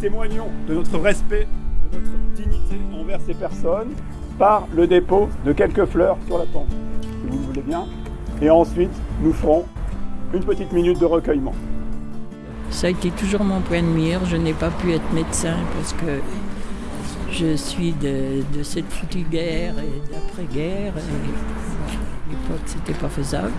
témoignons de notre respect, de notre dignité envers ces personnes par le dépôt de quelques fleurs sur la tombe, si vous le voulez bien. Et ensuite, nous ferons une petite minute de recueillement. Ça a été toujours mon point de mire. Je n'ai pas pu être médecin parce que je suis de, de cette foutue guerre et d'après-guerre. À l'époque, c'était pas faisable.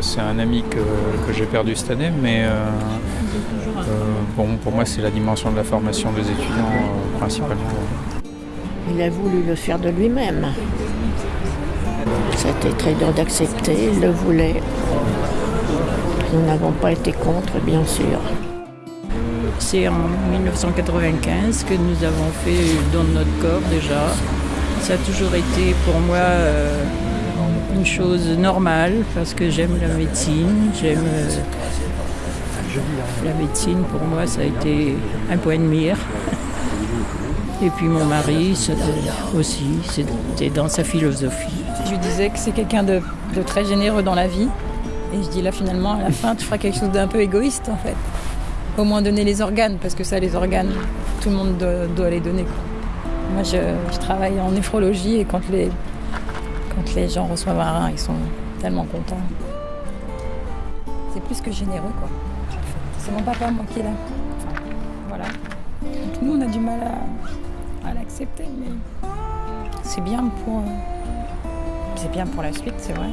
C'est un ami que, que j'ai perdu cette année, mais euh, euh, bon, pour moi, c'est la dimension de la formation des étudiants euh, principalement. Il a voulu le faire de lui-même. C'était très dur d'accepter, il le voulait. Nous n'avons pas été contre, bien sûr. C'est en 1995 que nous avons fait don de notre corps déjà. Ça a toujours été pour moi euh, une chose normale parce que j'aime la médecine, j'aime euh, la médecine pour moi ça a été un point de mire. Et puis mon mari aussi, c'était dans sa philosophie. Je disais que c'est quelqu'un de, très généreux dans la vie. Et je dis là finalement à la fin tu feras quelque chose d'un peu égoïste en fait. Au moins donner les organes, parce que ça les organes, tout le monde doit, les donner. Moi je, travaille en néphrologie et quand les, quand les gens reçoivent un rein, ils sont tellement contents. C'est plus que généreux quoi. C'est mon papa moi qui est là. Voilà. Donc, nous on a du mal à, à l'accepter, mais c'est bien pour. euh, C'est bien pour la suite, c'est vrai.